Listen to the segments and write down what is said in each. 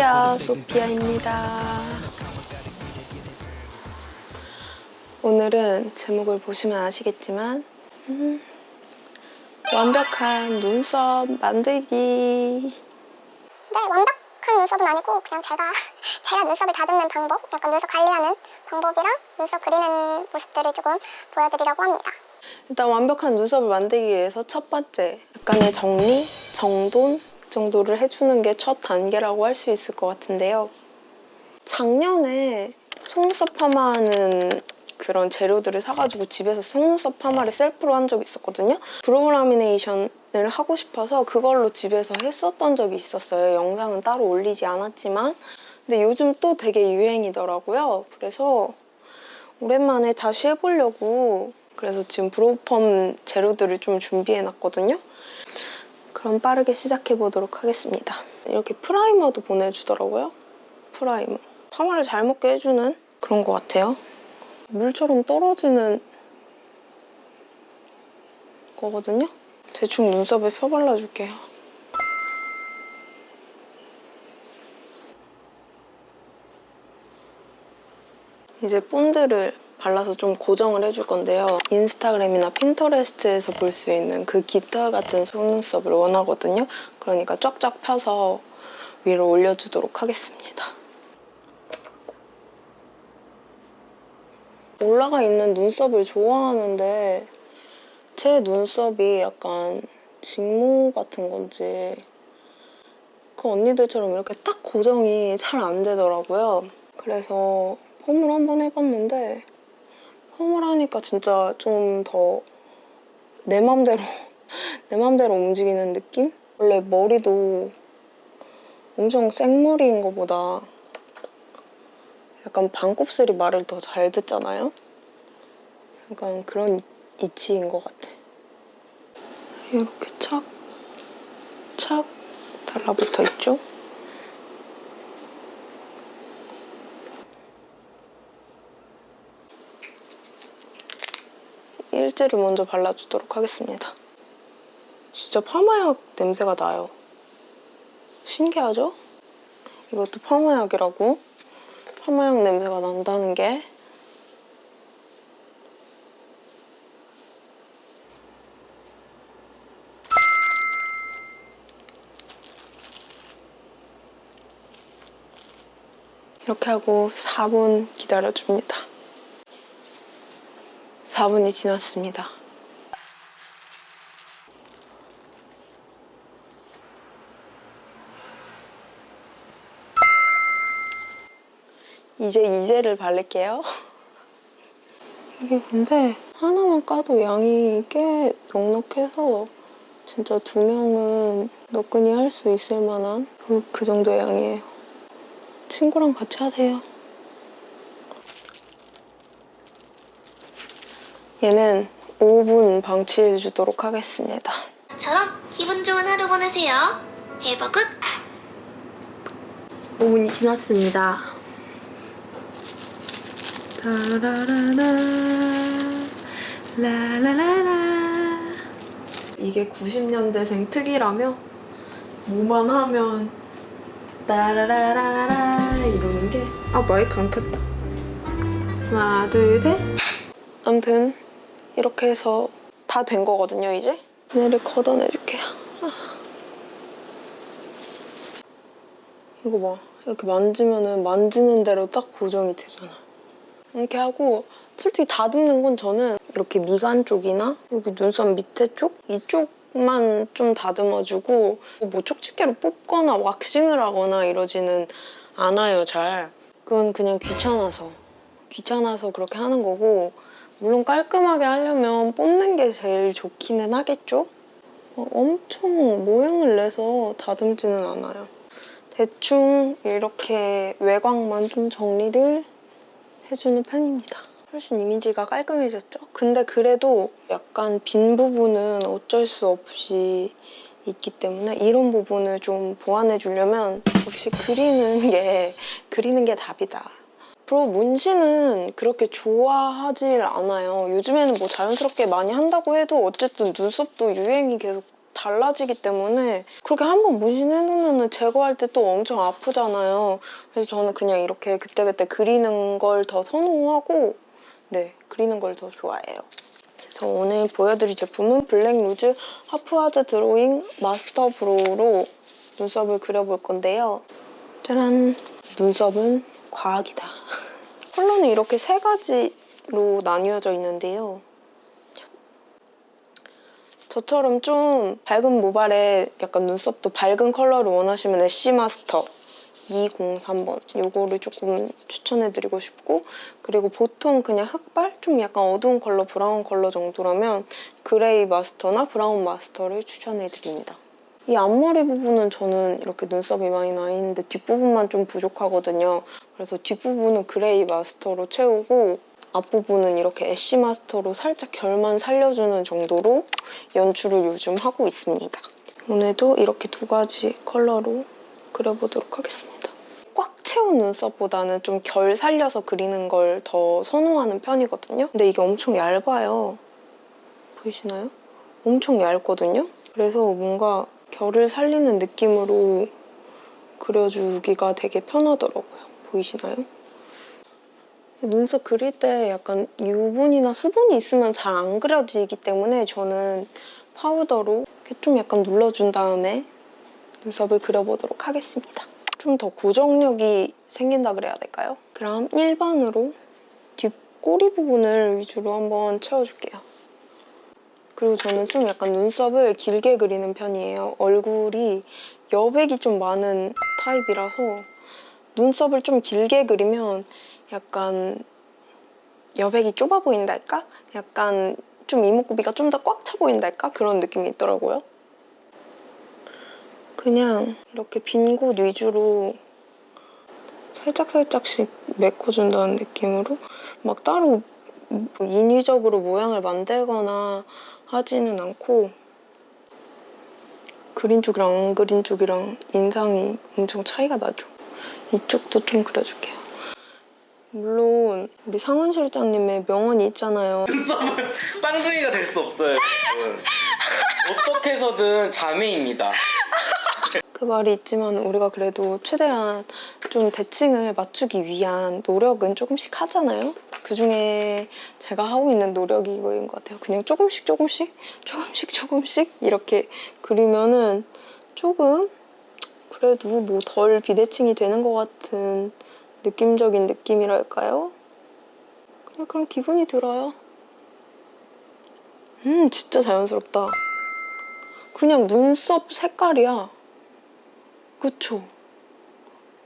안녕하세요 소피아입니다 오늘은 제목을 보시면 아시겠지만 음, 완벽한 눈썹 만들기 네, 완벽한 눈썹은 아니고 그냥 제가 제가 눈썹을 다듬는 방법, 약간 눈썹 관리하는 방법이랑 눈썹 그리는 모습들을 조금 보여드리려고 합니다. 일단 완벽한 눈썹을 만들기 위해서 첫 번째 약간의 정리, 정돈 정도를 해주는 게 첫 단계라고 할 수 있을 것 같은데요. 작년에 속눈썹 파마하는 그런 재료들을 사가지고 집에서 속눈썹 파마를 셀프로 한 적이 있었거든요. brow lamination을 하고 싶어서 그걸로 집에서 했었던 적이 있었어요. 영상은 따로 올리지 않았지만 근데 요즘 또 되게 유행이더라고요. 그래서 오랜만에 다시 해보려고 그래서 지금 brow펌 재료들을 좀 준비해놨거든요. 그럼 빠르게 시작해 보도록 하겠습니다. 이렇게 primer도 보내주더라고요. primer. 파마를 잘 먹게 해주는 그런 것 같아요. 물처럼 떨어지는 거거든요. 대충 눈썹에 펴발라줄게요. 이제 본드를 발라서 좀 고정을 해줄 건데요. Instagram이나 Pinterest에서 볼 수 있는 그 깃털 같은 속눈썹을 원하거든요. 그러니까 쫙쫙 펴서 위로 올려주도록 하겠습니다. 올라가 있는 눈썹을 좋아하는데 제 눈썹이 약간 직모 같은 건지 그 언니들처럼 이렇게 딱 고정이 잘 안 되더라고요. 그래서 펌을 한번 해봤는데 펌을 하니까 진짜 좀 더 내 맘대로 내 맘대로 움직이는 느낌? 원래 머리도 엄청 생머리인 것보다 약간 반곱슬이 말을 더 잘 듣잖아요? 약간 그런 이치인 것 같아. 이렇게 착, 착 달라붙어 있죠? 일제를 먼저 발라주도록 하겠습니다. 진짜 파마약 냄새가 나요. 신기하죠? 이것도 파마약이라고? 파마약 냄새가 난다는 게 이렇게 하고 4분 기다려줍니다. 4분이 지났습니다. 이제 이젤을 바를게요. 이게 근데 하나만 까도 양이 꽤 넉넉해서 진짜 두 명은 너끈히 할 수 있을 만한 그, 그 정도의 양이에요. 친구랑 같이 하세요. 얘는 5분 방치해 주도록 하겠습니다. 처럼 기분 좋은 하루 보내세요. Have a good! 5분이 지났습니다. 라라라라 라라라라 이게 90년대생 특이라며 뭐만 하면 따라라라라 이러는 게 아 마이크 안 켰다 하나 둘셋 아무튼 이렇게 해서 다 된 거거든요 이제? 얘를 걷어내줄게요. 아. 이거 봐. 이렇게 만지면은 만지는 대로 딱 고정이 되잖아. 이렇게 하고 솔직히 다듬는 건 저는 이렇게 미간 쪽이나 여기 눈썹 밑에 쪽? 이쪽만 좀 다듬어주고 뭐 촉집게로 뽑거나 왁싱을 하거나 이러지는 않아요 잘. 그건 그냥 귀찮아서. 귀찮아서 그렇게 하는 거고 물론 깔끔하게 하려면 뽑는 게 제일 좋기는 하겠죠? 어, 엄청 모양을 내서 다듬지는 않아요 대충 이렇게 외곽만 좀 정리를 해주는 편입니다. 훨씬 이미지가 깔끔해졌죠? 근데 그래도 약간 빈 부분은 어쩔 수 없이 있기 때문에 이런 부분을 좀 보완해 주려면 역시 그리는 게 그리는 게 답이다. 앞으로 문신은 그렇게 좋아하질 않아요. 요즘에는 뭐 자연스럽게 많이 한다고 해도 어쨌든 눈썹도 유행이 계속 달라지기 때문에 그렇게 한번 문신해놓으면 제거할 때 또 엄청 아프잖아요. 그래서 저는 그냥 이렇게 그때그때 그리는 걸 더 선호하고 네, 그리는 걸 더 좋아해요. 그래서 오늘 보여드릴 제품은 Black Rouge half hard drawing master brow로 눈썹을 그려볼 건데요. 짜란! 눈썹은 과학이다. 컬러는 이렇게 세 가지로 나뉘어져 있는데요. 저처럼 좀 밝은 모발에 약간 눈썹도 밝은 컬러를 원하시면 ash master 203번 요거를 조금 추천해드리고 싶고 그리고 보통 그냥 흑발? 좀 약간 어두운 컬러, 브라운 컬러 정도라면 gray master나 brown master를 추천해드립니다. 이 앞머리 부분은 저는 이렇게 눈썹이 많이 나 있는데 뒷부분만 좀 부족하거든요. 그래서 뒷부분은 gray master로 채우고 앞부분은 이렇게 ash master로 살짝 결만 살려주는 정도로 연출을 요즘 하고 있습니다. 오늘도 이렇게 두 가지 컬러로 그려보도록 하겠습니다. 꽉 채운 눈썹보다는 좀 결 살려서 그리는 걸 더 선호하는 편이거든요. 근데 이게 엄청 얇아요. 보이시나요? 엄청 얇거든요. 그래서 뭔가 결을 살리는 느낌으로 그려주기가 되게 편하더라고요. 보이시나요? 눈썹 그릴 때 약간 유분이나 수분이 있으면 잘 안 그려지기 때문에 저는 파우더로 좀 약간 눌러준 다음에 눈썹을 그려보도록 하겠습니다. 좀 더 고정력이 생긴다 그래야 될까요? 그럼 1번으로 뒷꼬리 부분을 위주로 한번 채워줄게요. 그리고 저는 좀 약간 눈썹을 길게 그리는 편이에요. 얼굴이 여백이 좀 많은 타입이라서 눈썹을 좀 길게 그리면 약간 여백이 좁아 보인달까? 약간 좀 이목구비가 좀 더 꽉 차 보인달까? 그런 느낌이 있더라고요. 그냥 이렇게 빈 곳 위주로 살짝살짝씩 메꿔준다는 느낌으로 막 따로 뭐 인위적으로 모양을 만들거나 하지는 않고 그린 쪽이랑 안 그린 쪽이랑 인상이 엄청 차이가 나죠. 이쪽도 좀 그려줄게요. 물론 우리 상원 실장님의 명언이 있잖아요. 쌍둥이가 될 수 없어요. 어떻게 해서든 자매입니다. 그 말이 있지만 우리가 그래도 최대한 좀 대칭을 맞추기 위한 노력은 조금씩 하잖아요. 그 중에 제가 하고 있는 노력이 이거인 것 같아요. 그냥 조금씩 조금씩 조금씩 조금씩 이렇게 그리면은 조금 그래도 뭐 덜 비대칭이 되는 것 같은 느낌적인 느낌이랄까요? 그냥 그런 기분이 들어요. 음, 진짜 자연스럽다. 그냥 눈썹 색깔이야. 그쵸?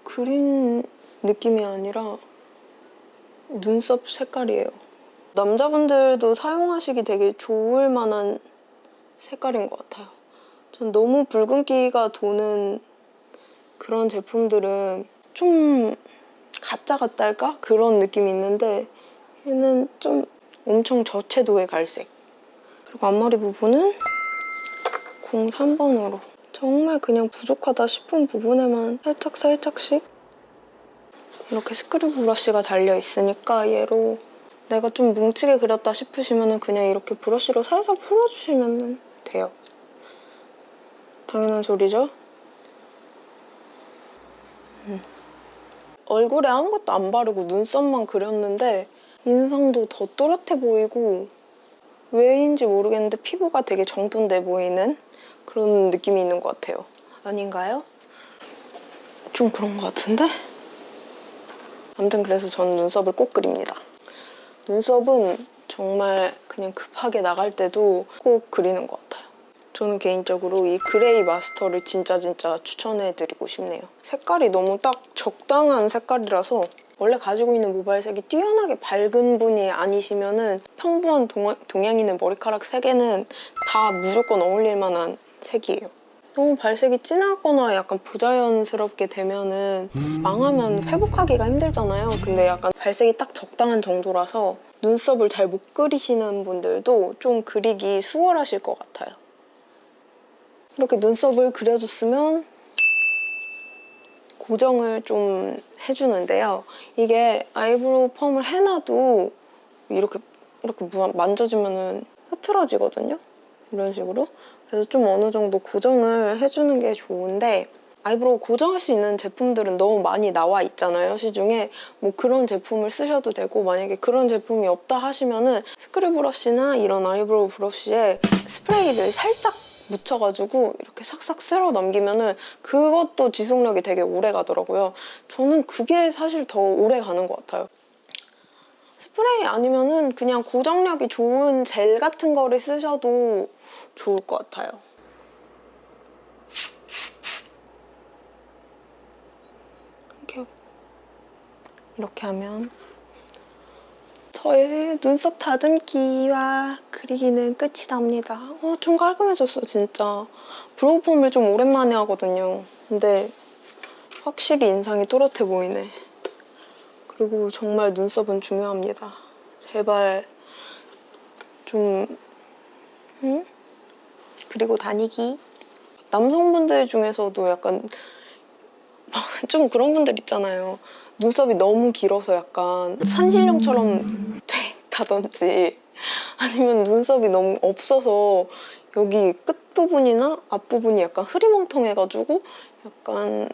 그린 느낌이 아니라 눈썹 색깔이에요. 남자분들도 사용하시기 되게 좋을 만한 색깔인 것 같아요. 전 너무 붉은기가 도는 그런 제품들은 좀 가짜 같다 할까? 그런 느낌이 있는데 얘는 좀 엄청 저채도의 갈색. 그리고 앞머리 부분은 03번으로 정말 그냥 부족하다 싶은 부분에만 살짝 살짝씩 이렇게 스크류 브러쉬가 달려 있으니까 얘로 내가 좀 뭉치게 그렸다 싶으시면 그냥 이렇게 브러쉬로 살살 풀어주시면 돼요. 당연한 소리죠? 음. 얼굴에 아무것도 안 바르고 눈썹만 그렸는데 인상도 더 또렷해 보이고 왜인지 모르겠는데 피부가 되게 정돈돼 보이는 그런 느낌이 있는 것 같아요. 아닌가요? 좀 그런 것 같은데? 아무튼 그래서 저는 눈썹을 꼭 그립니다. 눈썹은 정말 그냥 급하게 나갈 때도 꼭 그리는 것 같아요. 저는 개인적으로 이 그레이 마스터를 진짜 진짜 추천해드리고 싶네요. 색깔이 너무 딱 적당한 색깔이라서 원래 가지고 있는 모발색이 뛰어나게 밝은 분이 아니시면 은 평범한 동, 동양인의 머리카락 색에는 다 무조건 어울릴 만한 색이에요. 너무 발색이 진하거나 약간 부자연스럽게 되면은 망하면 회복하기가 힘들잖아요. 근데 약간 발색이 딱 적당한 정도라서 눈썹을 잘 못 그리시는 분들도 좀 그리기 수월하실 것 같아요. 이렇게 눈썹을 그려줬으면 고정을 좀 해주는데요. 이게 eyebrow 펌을 해놔도 이렇게 이렇게 만져주면은 흐트러지거든요. 이런 식으로. 그래서 좀 어느 정도 고정을 해주는 게 좋은데 eyebrow 고정할 수 있는 제품들은 너무 많이 나와 있잖아요 시중에 뭐 그런 제품을 쓰셔도 되고 만약에 그런 제품이 없다 하시면은 screw brush나 이런 eyebrow brush에 스프레이를 살짝 묻혀가지고 이렇게 싹싹 쓸어 넘기면은 그것도 지속력이 되게 오래 가더라고요 저는 그게 사실 더 오래 가는 것 같아요 스프레이 아니면은 그냥 고정력이 좋은 젤 같은 거를 쓰셔도 좋을 것 같아요. 이렇게 하면 저의 눈썹 다듬기와 그리기는 끝이 납니다. 어, 좀 깔끔해졌어 진짜. 브로우 폼을 좀 오랜만에 하거든요. 근데 확실히 인상이 또렷해 보이네. 그리고 정말 눈썹은 중요합니다. 제발 좀 응? 그리고 다니기. 남성분들 중에서도 약간 좀 그런 분들 있잖아요. 눈썹이 너무 길어서 약간 산신령처럼 됐다든지 아니면 눈썹이 너무 없어서 여기 끝부분이나 앞부분이 약간 흐리멍텅해가지고 약간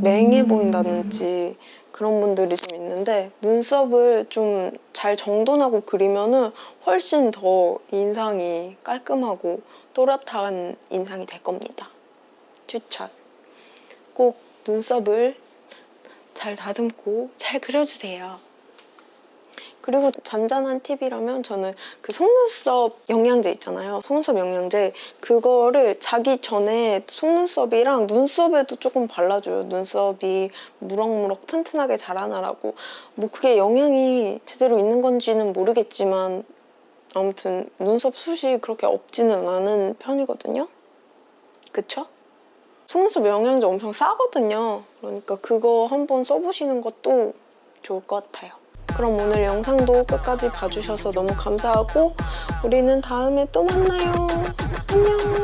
맹해 보인다든지 그런 분들이 좀 있는데 눈썹을 좀 잘 정돈하고 그리면은 훨씬 더 인상이 깔끔하고 또렷한 인상이 될 겁니다. 추천. 꼭 눈썹을 잘 다듬고 잘 그려주세요. 그리고 잔잔한 팁이라면 저는 그 속눈썹 영양제 있잖아요. 속눈썹 영양제 그거를 자기 전에 속눈썹이랑 눈썹에도 조금 발라줘요. 눈썹이 무럭무럭 튼튼하게 자라나라고. 뭐 그게 영양이 제대로 있는 건지는 모르겠지만 아무튼 눈썹 숱이 그렇게 없지는 않은 편이거든요. 그쵸? 속눈썹 영양제 엄청 싸거든요. 그러니까 그거 한번 써보시는 것도 좋을 것 같아요. 그럼 오늘 영상도 끝까지 봐주셔서 너무 감사하고 우리는 다음에 또 만나요. 안녕.